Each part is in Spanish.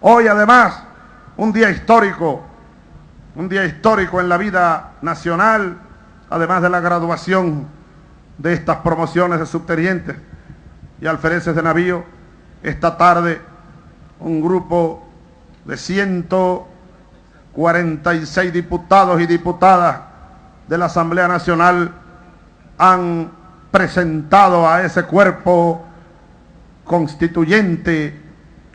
Hoy además, un día histórico, un día histórico en la vida nacional, además de la graduación de estas promociones de subtenientes y alfereces de navío, esta tarde un grupo de 146 diputados y diputadas de la Asamblea Nacional han presentado a ese cuerpo constituyente,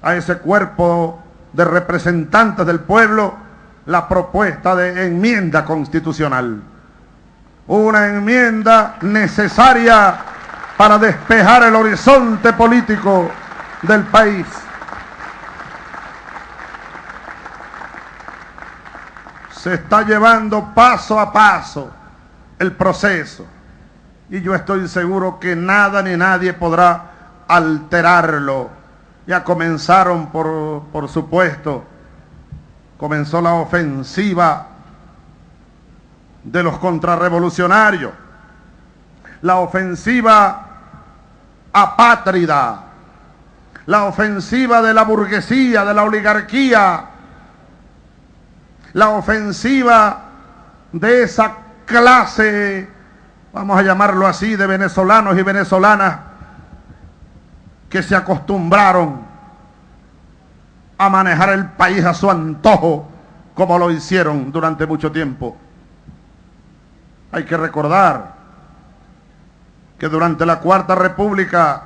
a ese cuerpo de representantes del pueblo, la propuesta de enmienda constitucional. Una enmienda necesaria para despejar el horizonte político del país. Se está llevando paso a paso el proceso y yo estoy seguro que nada ni nadie podrá alterarlo. Ya comenzaron, por, por supuesto, comenzó la ofensiva de los contrarrevolucionarios, la ofensiva apátrida, la ofensiva de la burguesía, de la oligarquía, la ofensiva de esa clase, vamos a llamarlo así, de venezolanos y venezolanas que se acostumbraron a manejar el país a su antojo, como lo hicieron durante mucho tiempo. Hay que recordar que durante la Cuarta República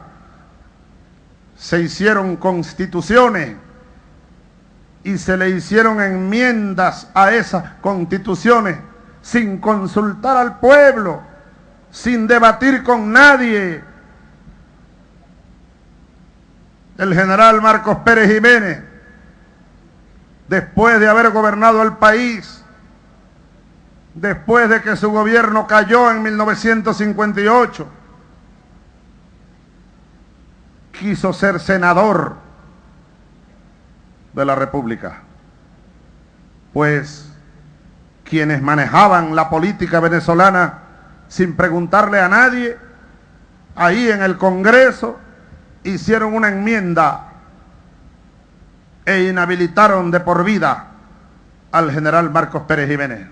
se hicieron constituciones y se le hicieron enmiendas a esas constituciones sin consultar al pueblo, sin debatir con nadie, el general Marcos Pérez Jiménez, después de haber gobernado el país, después de que su gobierno cayó en 1958, quiso ser senador de la República. Pues quienes manejaban la política venezolana sin preguntarle a nadie, ahí en el Congreso, hicieron una enmienda e inhabilitaron de por vida al general Marcos Pérez Jiménez.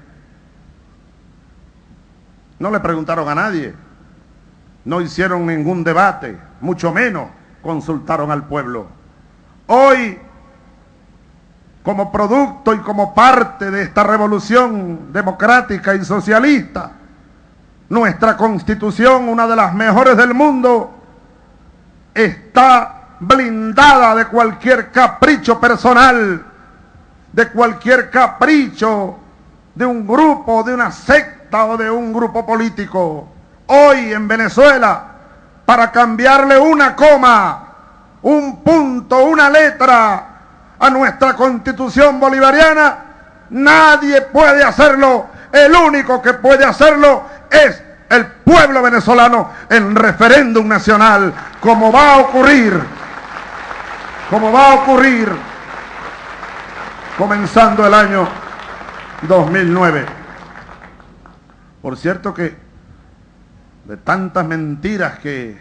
No le preguntaron a nadie, no hicieron ningún debate, mucho menos consultaron al pueblo. Hoy, como producto y como parte de esta revolución democrática y socialista, nuestra constitución, una de las mejores del mundo, está blindada de cualquier capricho personal, de cualquier capricho de un grupo, de una secta o de un grupo político. Hoy en Venezuela, para cambiarle una coma, un punto, una letra a nuestra constitución bolivariana, nadie puede hacerlo. El único que puede hacerlo es el pueblo venezolano en referéndum nacional, como va a ocurrir, como va a ocurrir comenzando el año 2009. Por cierto que de tantas mentiras que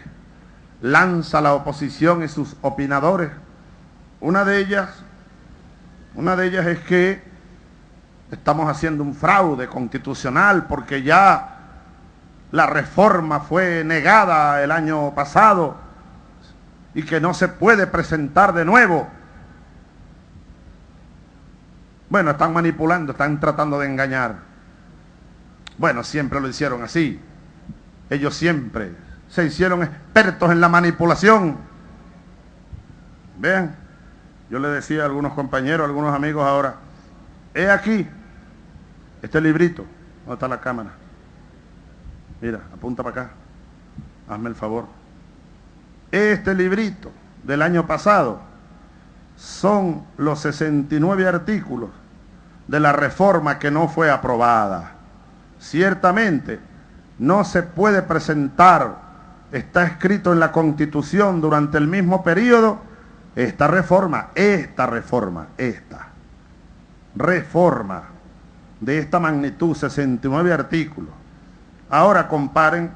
lanza la oposición y sus opinadores, una de ellas, una de ellas es que estamos haciendo un fraude constitucional porque ya la reforma fue negada el año pasado y que no se puede presentar de nuevo. Bueno, están manipulando, están tratando de engañar. Bueno, siempre lo hicieron así. Ellos siempre se hicieron expertos en la manipulación. Vean, yo le decía a algunos compañeros, a algunos amigos ahora, he aquí este librito, ¿dónde está la cámara? Mira, apunta para acá. Hazme el favor. Este librito del año pasado son los 69 artículos de la reforma que no fue aprobada. Ciertamente, no se puede presentar, está escrito en la Constitución durante el mismo periodo, esta reforma, esta reforma, esta reforma de esta magnitud, 69 artículos, Ahora comparen,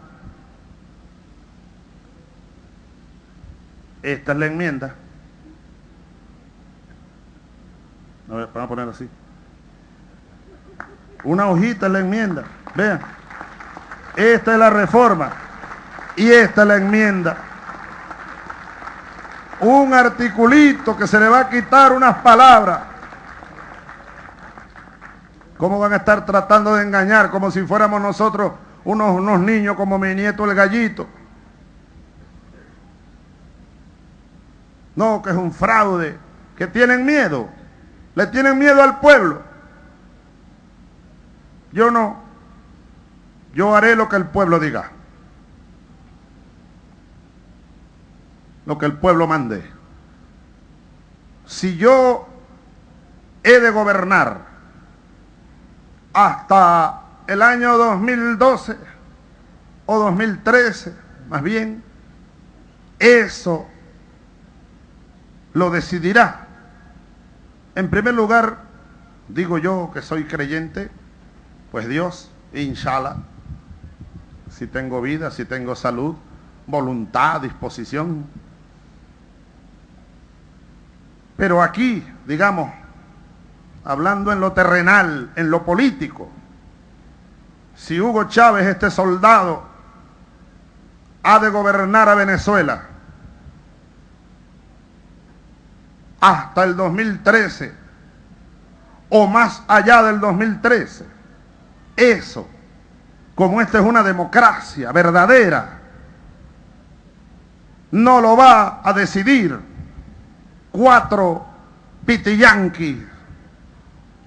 esta es la enmienda, van a poner así. Una hojita en la enmienda. Vean. Esta es la reforma. Y esta es la enmienda. Un articulito que se le va a quitar unas palabras. ¿Cómo van a estar tratando de engañar como si fuéramos nosotros unos, unos niños como mi nieto el gallito? No, que es un fraude, que tienen miedo. Le tienen miedo al pueblo. Yo no. Yo haré lo que el pueblo diga. Lo que el pueblo mande. Si yo he de gobernar hasta el año 2012 o 2013, más bien, eso lo decidirá. En primer lugar, digo yo que soy creyente, pues Dios, inshallah, si tengo vida, si tengo salud, voluntad, disposición. Pero aquí, digamos, hablando en lo terrenal, en lo político, si Hugo Chávez, este soldado, ha de gobernar a Venezuela hasta el 2013 o más allá del 2013, eso, como esta es una democracia verdadera, no lo va a decidir cuatro pitiyanquis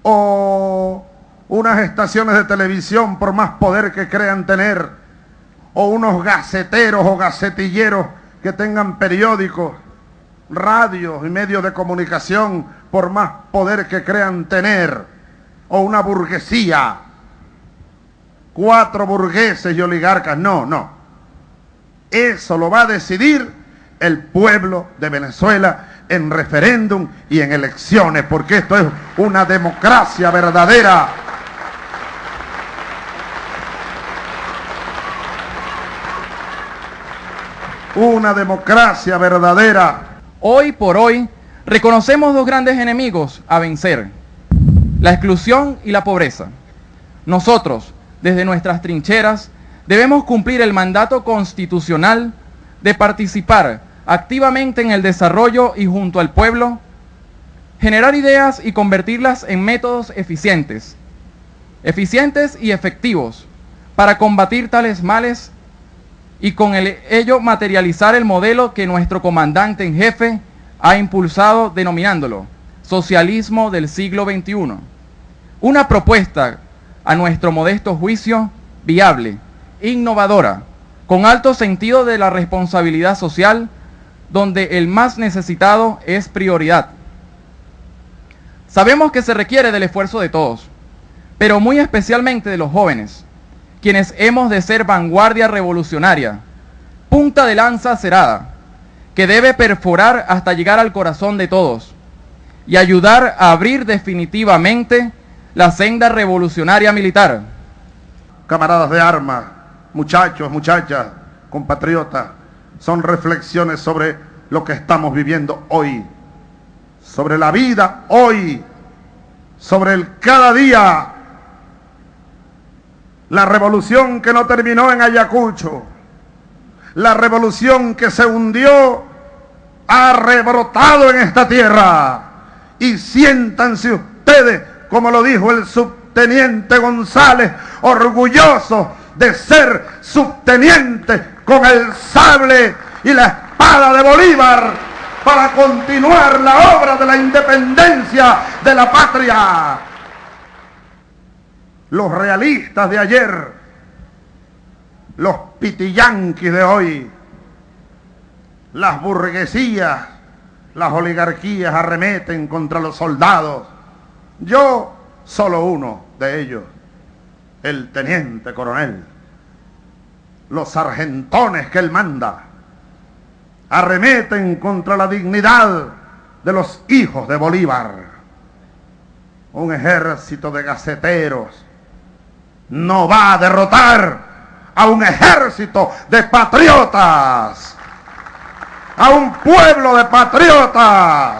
o unas estaciones de televisión por más poder que crean tener, o unos gaceteros o gacetilleros que tengan periódicos, radios y medios de comunicación por más poder que crean tener, o una burguesía cuatro burgueses y oligarcas. No, no. Eso lo va a decidir el pueblo de Venezuela en referéndum y en elecciones, porque esto es una democracia verdadera. Una democracia verdadera. Hoy por hoy reconocemos dos grandes enemigos a vencer, la exclusión y la pobreza. Nosotros, desde nuestras trincheras, debemos cumplir el mandato constitucional de participar activamente en el desarrollo y junto al pueblo, generar ideas y convertirlas en métodos eficientes, eficientes y efectivos para combatir tales males y con ello materializar el modelo que nuestro comandante en jefe ha impulsado denominándolo socialismo del siglo XXI. Una propuesta a nuestro modesto juicio, viable, innovadora, con alto sentido de la responsabilidad social, donde el más necesitado es prioridad. Sabemos que se requiere del esfuerzo de todos, pero muy especialmente de los jóvenes, quienes hemos de ser vanguardia revolucionaria, punta de lanza cerada, que debe perforar hasta llegar al corazón de todos y ayudar a abrir definitivamente la senda revolucionaria militar. Camaradas de armas, muchachos, muchachas, compatriotas, son reflexiones sobre lo que estamos viviendo hoy, sobre la vida hoy, sobre el cada día, la revolución que no terminó en Ayacucho, la revolución que se hundió, ha rebrotado en esta tierra. Y siéntanse ustedes como lo dijo el subteniente González, orgulloso de ser subteniente con el sable y la espada de Bolívar para continuar la obra de la independencia de la patria. Los realistas de ayer, los pitillanquis de hoy, las burguesías, las oligarquías arremeten contra los soldados yo, solo uno de ellos, el teniente coronel. Los sargentones que él manda arremeten contra la dignidad de los hijos de Bolívar. Un ejército de gaceteros no va a derrotar a un ejército de patriotas, a un pueblo de patriotas.